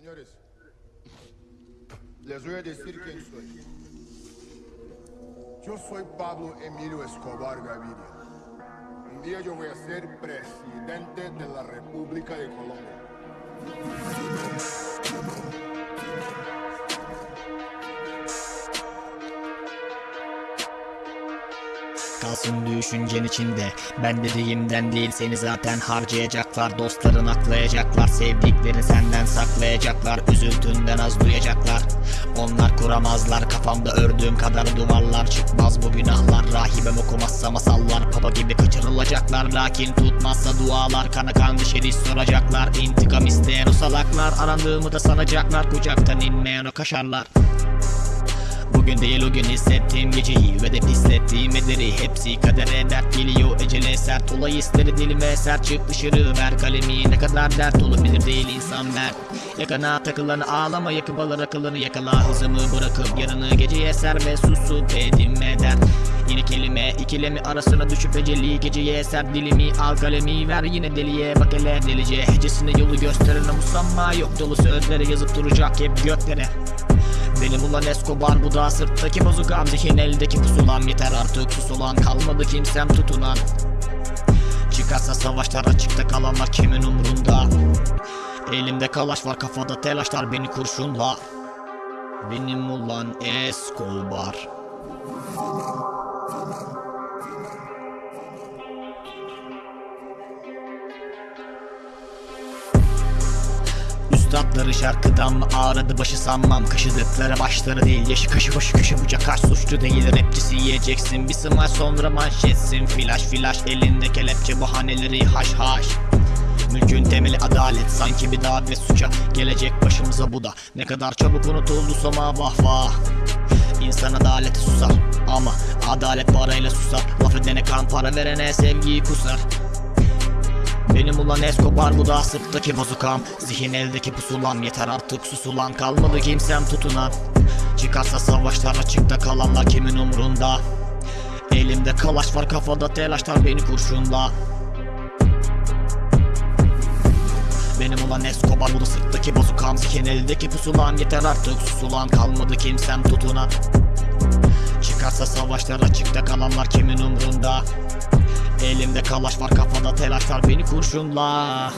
Señores, les voy a decir quién soy. Yo soy Pablo Emilio Escobar Gaviria. Un día yo voy a ser presidente de la República de Colombia. Kalsın düşüncen içinde. Ben dediğimden değil seni zaten harcayacaklar. Dostların aklayacaklar Sevdiklerini senden saklayacaklar. Üzüntünden az duyacaklar. Onlar kuramazlar Kafamda ördüğüm kadar duvarlar Çıkmaz. Bu günahlar Rahibem okumazsa masallar Papa gibi kaçırılacaklar. Lakin tutmazsa dualar Kana kan dışarı soracaklar. İntikam isteyen o salaklar Arandığımı da sanacaklar. Kucaktan inmeyen o kaşarlar Bugün değil o gün hissettiğim geceyi ve de pislettiğim ederi Hepsi kadere dert geliyor ecele sert. Olay hisleri dilime sert çık dışarı ver kalemi. Ne kadar dert olabilir değil insan ben. Yakana takılanı ağlama yakıp alır akılını. Yakala hızımı bırakıp yarını geceye ser ve susup edinme dert Yine kelime ikilemi arasına düşüp eceli Geceye eser dilimi al kalemi ver yine deliye. Bak hele delice hecesine yolu gösterene musamma. Yok dolu sözlere yazıp duracak hep göklere benim ulan Escobar bu da sırttaki bozukam Zihin eldeki pusulam yeter artık sus olan Kalmadı kimsem tutunan Çıkarsa savaşlar açıkta kalanlar kimin umrunda? Elimde kalaş var kafada telaşlar beni kurşunla. Benim ulan Escobar Üstadları şarkıdan mı ağrıdı başı sanmam. Kaşıdıkları başları değil yaşı kaşı başı köşe bucak. Kaç suçlu değil Rapçisi yiyeceksin. Bir smaç sonra manşetsin. Flash flash elinde kelepçe bahaneleri haş haş. Mülkün temeli adalet sanki bir davet ve suça. Gelecek başımıza bu da. Ne kadar çabuk unutuldu soma vah vah. İnsan adaleti susar ama adalet parayla susar. Laf edene kan para verene sevgiyi kusar benim ulan Escobar bu da sırttaki bozukam. Zihin eldeki pusulam yeter artık susulan Kalmadı kimsem tutunan Çıkarsa savaşlar açıkta kalanlar kimin umrunda? Elimde kalaş var kafada telaşlar beni kurşunla Benim ulan Escobar bu da sırttaki bozukam. Zihin eldeki pusulam yeter artık susulan Kalmadı kimsem tutunan Çıkarsa savaşlar açıkta kalanlar kimin umrunda Elimde kalaş var kafada telaşlar. Beni kurşunla